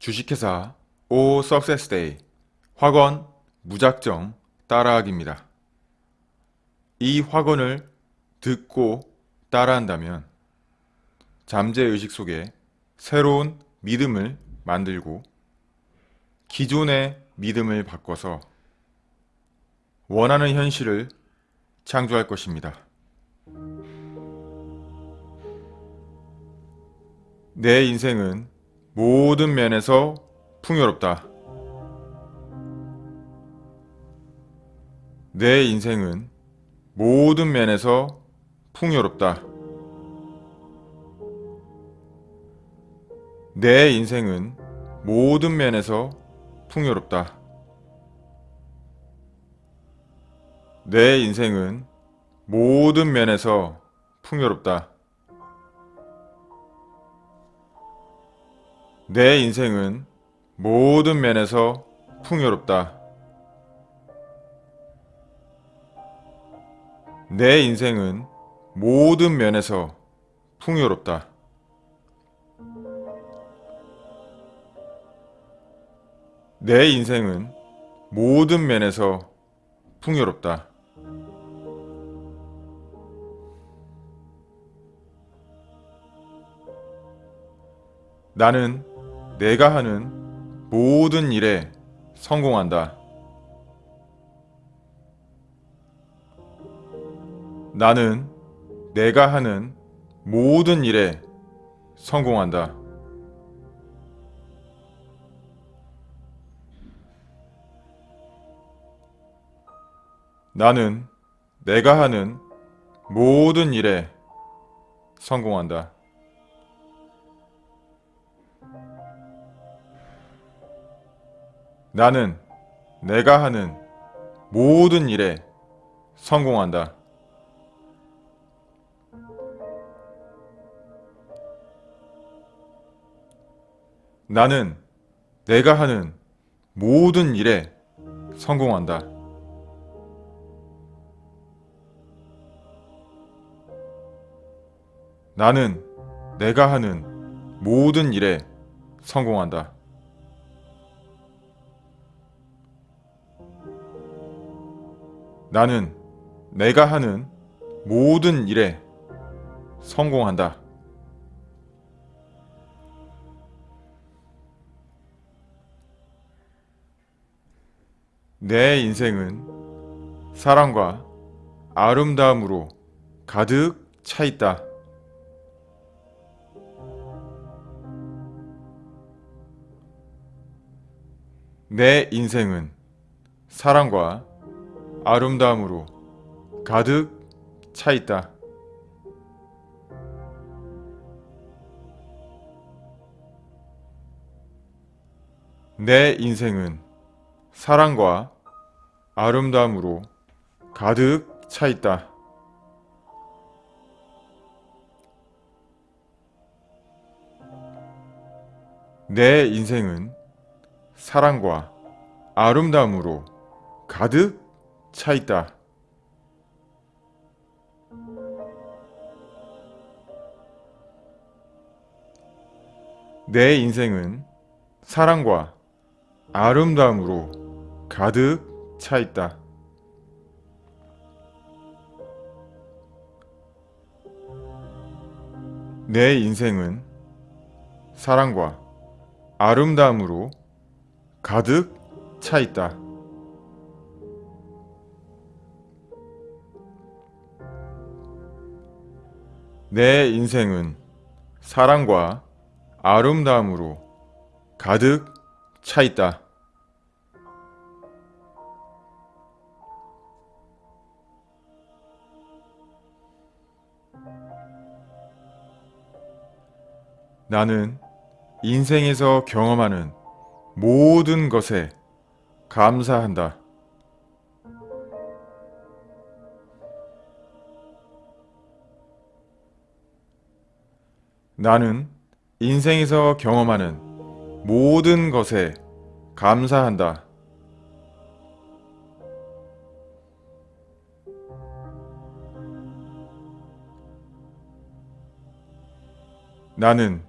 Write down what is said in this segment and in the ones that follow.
주식회사 오 석세스데이 확언 무작정 따라하기입니다. 이 확언을 듣고 따라한다면 잠재의식 속에 새로운 믿음을 만들고 기존의 믿음을 바꿔서 원하는 현실을 창조할 것입니다. 내 인생은 모든 면에서 풍요롭다. 내 인생은 모든 면에서 풍요롭다. 내 인생은 모든 면에서 풍요롭다. 내 인생은 모든 면에서 풍요롭다. 내 인생은 모든 면에서 풍요롭다. 내 인생은 모든 면에서 풍요롭다. 내 인생은 모든 면에서 풍요롭다. 나는 내가 하는 모든 일에 성공한다. 나는 내가 하는 모든 일에 성공한다. 나는 내가 하는 모든 일에 성공한다. 나는 내가 하는 모든 일에 성공한다. 나는 내가 하는 모든 일에 성공한다. 나는 내가 하는 모든 일에 성공한다. 나는 내가 하는 모든 일에 성공한다. 내 인생은 사랑과 아름다움으로 가득 차 있다. 내 인생은 사랑과 아름다움으로 가득 차 있다. 내 인생은 사랑과 아름다움으로 가득 차 있다. 내 인생은 사랑과 아름다움으로 가득 차 있다. 내 인생은 사랑과 아름다움으로 가득 차 있다. 내 인생은 사랑과 아름다움으로 가득 차 있다. 내 인생은 사랑과 아름다움으로 가득 차 있다. 나는 인생에서 경험하는 모든 것에 감사한다. 나는 인생에서 경험하는 모든 것에 감사한다. 나는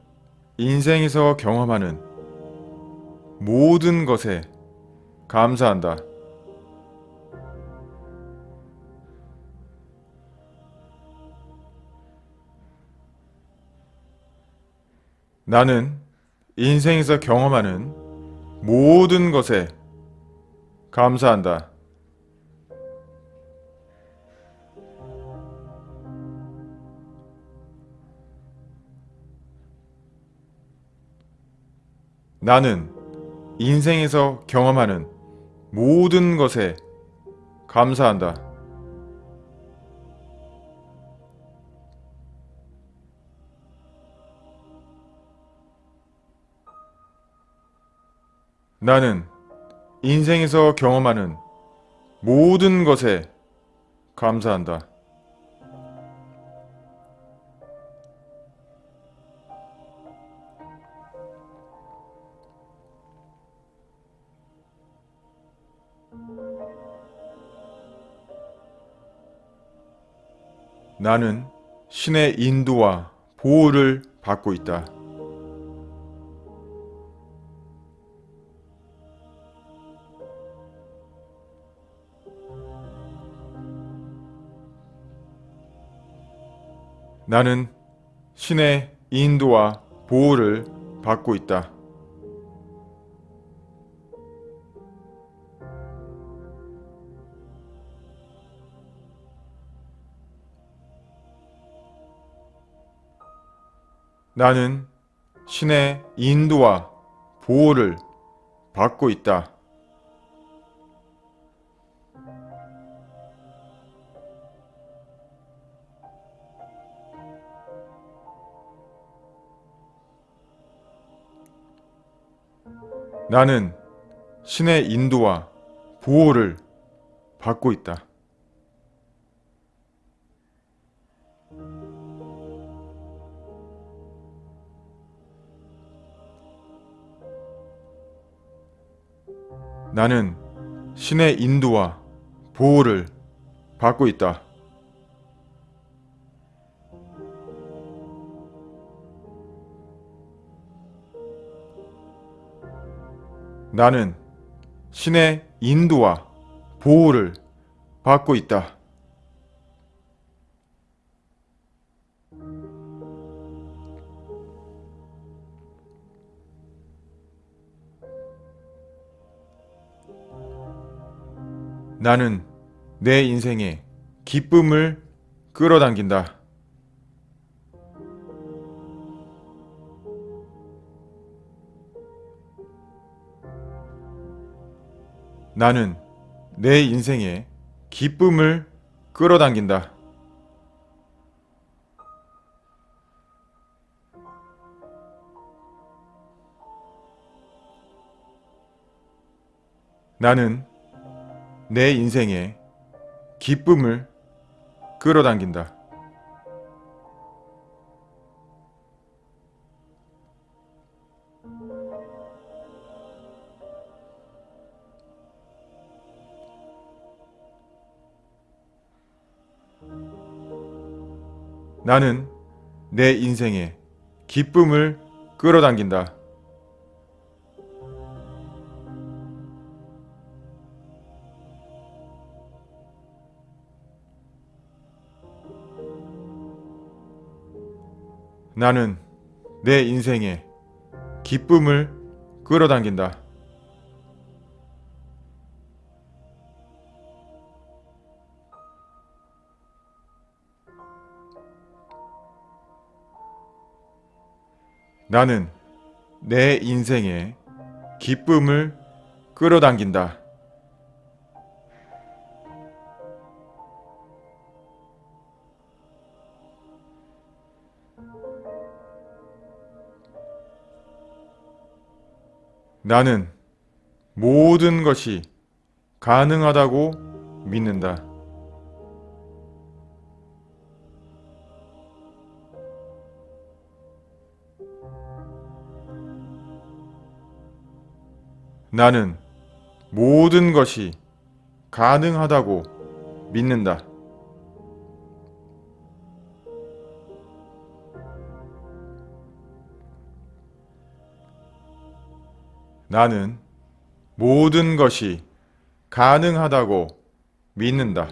인생에서 경험하는 모든 것에 감사한다. 나는 인생에서 경험하는 모든 것에 감사한다. 나는 인생에서 경험하는 모든 것에 감사한다. 나는 인생에서 경험하는 모든 것에 감사한다. 나는 신의 인도와 보호를 받고 있다. 나는 신의 인도와 보호를 받고 있다. 나는 신의 인도와 보호를 받고 있다. 나는 신의 인도와 보호를 받고 있다. 나는 신의 인도와 보호를 받고 있다. 나는 신의 인도와 보호를 받고 있다. 나는 내 인생에 기쁨을 끌어당긴다. 나는 내 인생에 기쁨을 끌어당긴다. 나는 내 인생에 기쁨을 끌어당긴다. 나는 내 인생에 기쁨을 끌어당긴다. 나는 내 인생에 기쁨을 끌어당긴다. 나는 내 인생에 기쁨을 끌어당긴다. 나는 모든 것이 가능하다고 믿는다. 나는 모든 것이 가능하다고 믿는다. 나는 모든 것이 가능하다고 믿는다.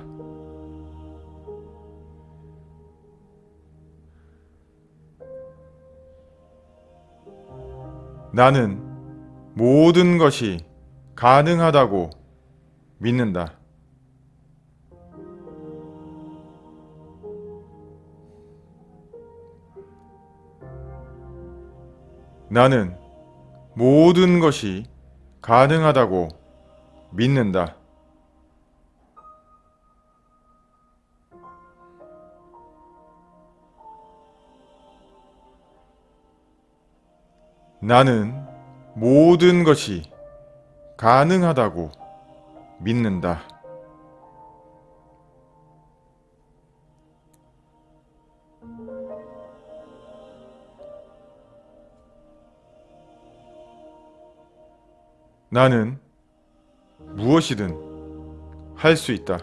나는 모든 것이 가능하다고 믿는다. 나는 모든 것이 가능하다고 믿는다. 나는 모든 것이 가능하다고 믿는다. 나는 무엇이든 할 수 있다.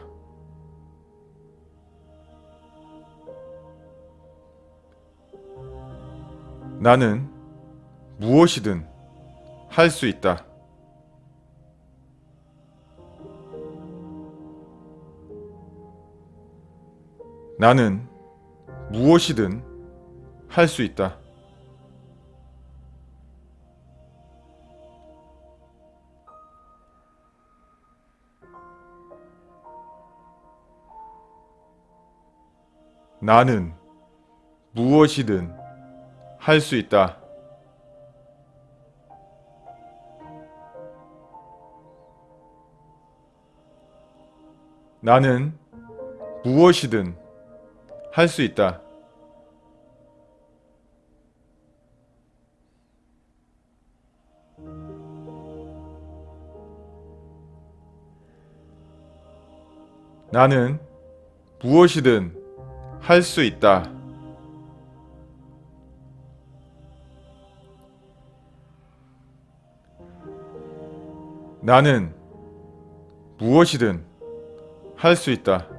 나는 무엇이든 할 수 있다. 나는 무엇이든 할 수 있다. 나는 무엇이든 할 수 있다. 나는 무엇이든 할 수 있다. 나는 무엇이든 할 수 있다. 나는 무엇이든 할 수 있다.